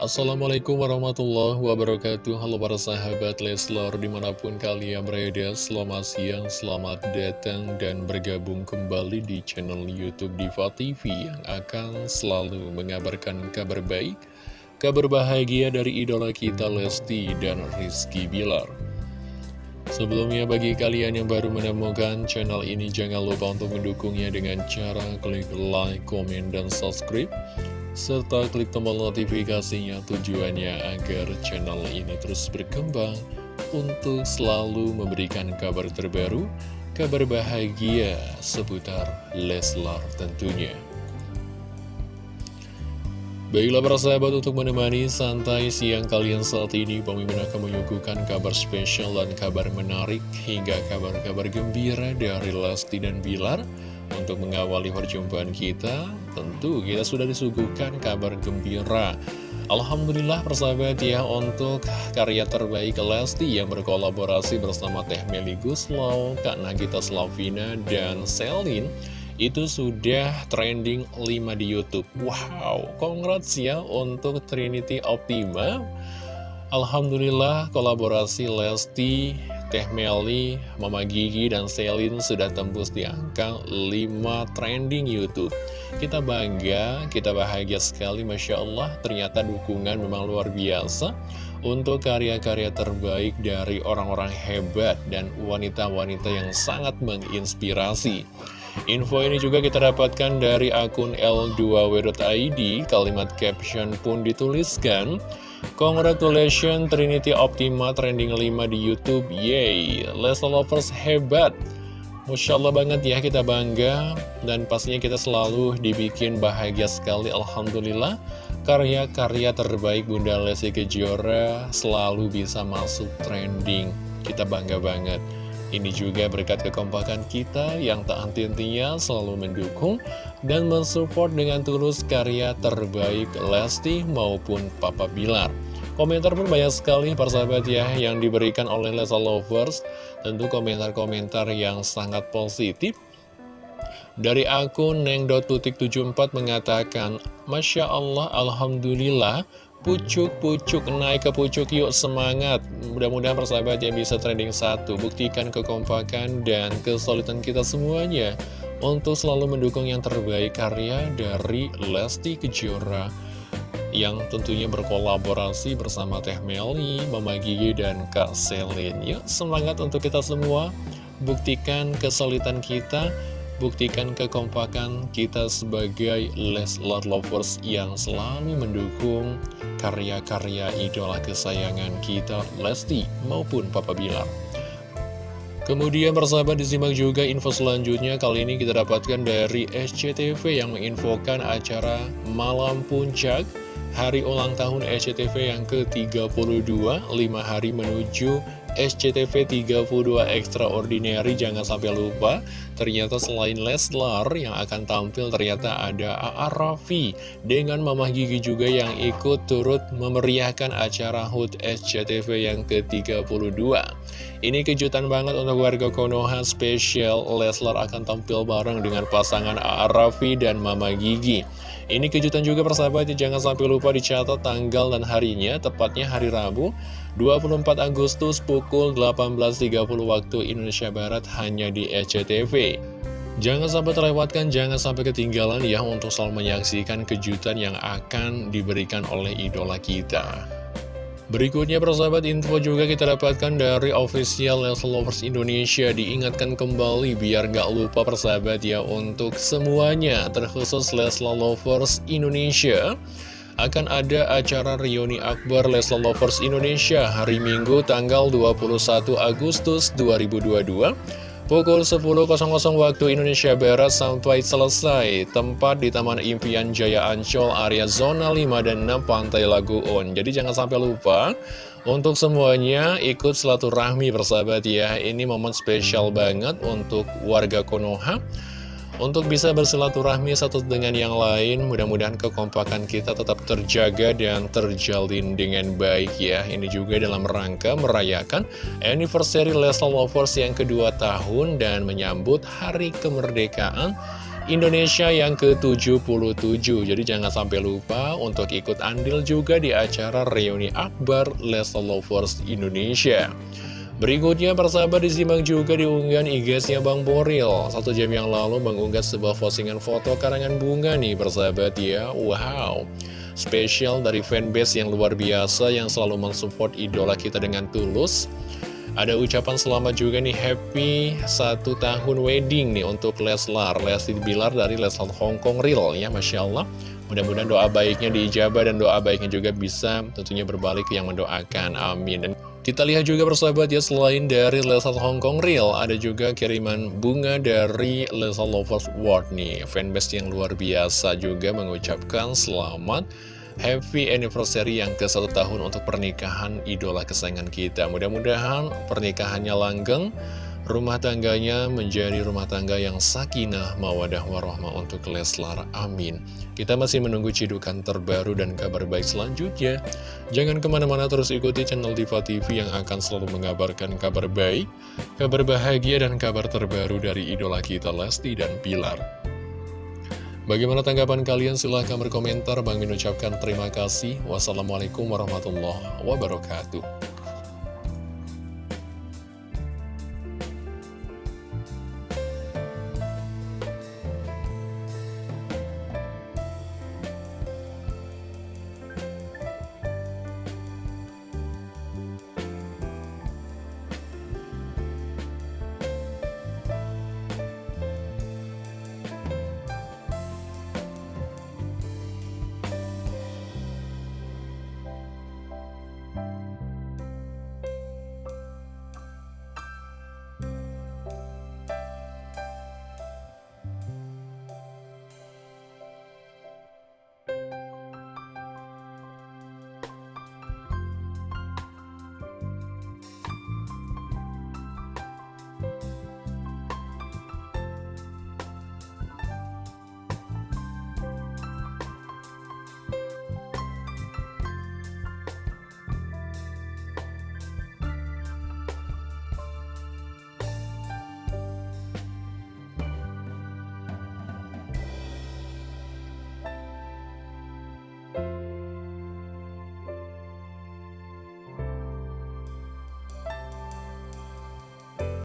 Assalamualaikum warahmatullahi wabarakatuh. Halo para sahabat Leslar di mana pun kalian berada Selamat siang, selamat datang dan bergabung kembali di channel Youtube Diva TV Yang akan selalu mengabarkan kabar baik Kabar bahagia dari idola kita Lesti dan Rizky Bilar. Sebelumnya bagi kalian yang baru menemukan channel ini Jangan lupa untuk mendukungnya dengan cara klik like, komen, dan subscribe serta klik tombol notifikasinya tujuannya agar channel ini terus berkembang untuk selalu memberikan kabar terbaru, kabar bahagia seputar Leslar tentunya. Baiklah para sahabat untuk menemani santai siang kalian saat ini Pemimpin akan menyuguhkan kabar spesial dan kabar menarik hingga kabar-kabar gembira dari Lesti dan Bilar Untuk mengawali perjumpaan kita tentu kita sudah disuguhkan kabar gembira. Alhamdulillah persahabat ya untuk karya terbaik Lesti yang berkolaborasi bersama Teh Meli Guslow, Kak Nagita Slavina, dan Selin itu sudah trending 5 di Youtube. Wow, congrats ya untuk Trinity Optima. Alhamdulillah kolaborasi Lesti Teh Meli, Mama Gigi, dan Selin sudah tembus di angka 5 trending Youtube. Kita bangga, kita bahagia sekali Masya Allah. Ternyata dukungan memang luar biasa Untuk karya-karya terbaik dari orang-orang hebat Dan wanita-wanita yang sangat menginspirasi. Info ini juga kita dapatkan dari akun L2W.id Kalimat caption pun dituliskan Congratulations Trinity Optima trending 5 di Youtube. Yay, Leslie Lovers hebat. Masya Allah banget ya kita bangga. Dan pastinya kita selalu dibikin bahagia sekali Alhamdulillah. Karya-karya terbaik Bunda Lesti Kejora selalu bisa masuk trending. Kita bangga banget. Ini juga berkat kekompakan kita yang tak henti-hentinya selalu mendukung dan mensupport dengan tulus karya terbaik Lesti maupun Papa Bilar. Komentar pun banyak sekali persahabat ya yang diberikan oleh Lesa Lovers. Tentu komentar-komentar yang sangat positif. Dari akun neng.tutik74 mengatakan, Masya Allah, Alhamdulillah, Pucuk-pucuk naik ke pucuk yuk semangat Mudah-mudahan persahabat yang bisa trending satu Buktikan kekompakan dan kesulitan kita semuanya Untuk selalu mendukung yang terbaik karya dari Lesti Kejora Yang tentunya berkolaborasi bersama Teh Meli, Mama Gigi, dan Kak Selin Yuk semangat untuk kita semua Buktikan kesulitan kita Buktikan kekompakan kita sebagai Leslar Lovers yang selalu mendukung karya-karya idola kesayangan kita Lesti maupun Papa Bilar. Kemudian persahabat disimak juga info selanjutnya. Kali ini kita dapatkan dari SCTV yang menginfokan acara Malam Puncak Hari ulang tahun SCTV yang ke-32 5 hari menuju SCTV 32 Extraordinary jangan sampai lupa ternyata selain Leslar yang akan tampil ternyata ada A.A. Raffi dengan Mama Gigi juga yang ikut turut memeriahkan acara HUT SCTV yang ke-32 ini kejutan banget untuk warga Konoha spesial Leslar akan tampil bareng dengan pasangan A.A. Raffi dan Mama Gigi ini kejutan juga persahabat jangan sampai lupa dicatat tanggal dan harinya tepatnya hari Rabu 24 Agustus pukul 18.30 waktu Indonesia Barat hanya di SCTV. Jangan sampai terlewatkan, jangan sampai ketinggalan ya untuk selalu menyaksikan kejutan yang akan diberikan oleh idola kita. Berikutnya persahabat info juga kita dapatkan dari official Leslie Lovers Indonesia. Diingatkan kembali biar gak lupa persahabat ya untuk semuanya Terkhusus Leslie Lovers Indonesia. Akan ada acara reuni Akbar Leslar Lovers Indonesia hari Minggu tanggal 21 Agustus 2022 pukul 10.00 waktu Indonesia Barat sampai selesai. Tempat di Taman Impian Jaya Ancol area zona 5 dan 6 Pantai Laguun jadi jangan sampai lupa untuk semuanya ikut rahmi bersahabat ya. Ini momen spesial banget untuk warga Konoha untuk bisa bersilaturahmi satu dengan yang lain, mudah-mudahan kekompakan kita tetap terjaga dan terjalin dengan baik ya. Ini juga dalam rangka merayakan anniversary Leslie Lovers yang kedua tahun dan menyambut hari kemerdekaan Indonesia yang ke-77 Jadi jangan sampai lupa untuk ikut andil juga di acara reuni akbar Lesa Lovers Indonesia Berikutnya persahabat disimak juga di unggahan IG-nya Bang Boril. Satu jam yang lalu mengunggah sebuah postingan foto karangan bunga nih persahabat ya. Wow. Spesial dari fanbase yang luar biasa yang selalu mensupport idola kita dengan tulus. Ada ucapan selamat juga nih happy satu tahun wedding nih untuk Leslar. Lesti Bilar dari Leslar Hongkong Real ya Masya Allah Mudah-mudahan doa baiknya diijabah dan doa baiknya juga bisa tentunya berbalik yang mendoakan. Amin kita lihat juga persahabat ya selain dari Leslar Hongkong Real ada juga kiriman bunga dari Leslar Lovers World nih fanbase yang luar biasa juga mengucapkan selamat happy anniversary yang ke satu tahun untuk pernikahan idola kesayangan kita. Mudah-mudahan pernikahannya langgeng, rumah tangganya menjadi rumah tangga yang sakinah, mawadah, warahmah untuk Leslar. Amin. Kita masih menunggu cidukan terbaru dan kabar baik selanjutnya. Jangan ke mana-mana terus ikuti channel Diva TV yang akan selalu mengabarkan kabar baik, kabar bahagia, dan kabar terbaru dari idola kita Lesti dan Pilar. Bagaimana tanggapan kalian? Silahkan berkomentar. Bang Min ucapkan terima kasih. Wassalamualaikum warahmatullahi wabarakatuh.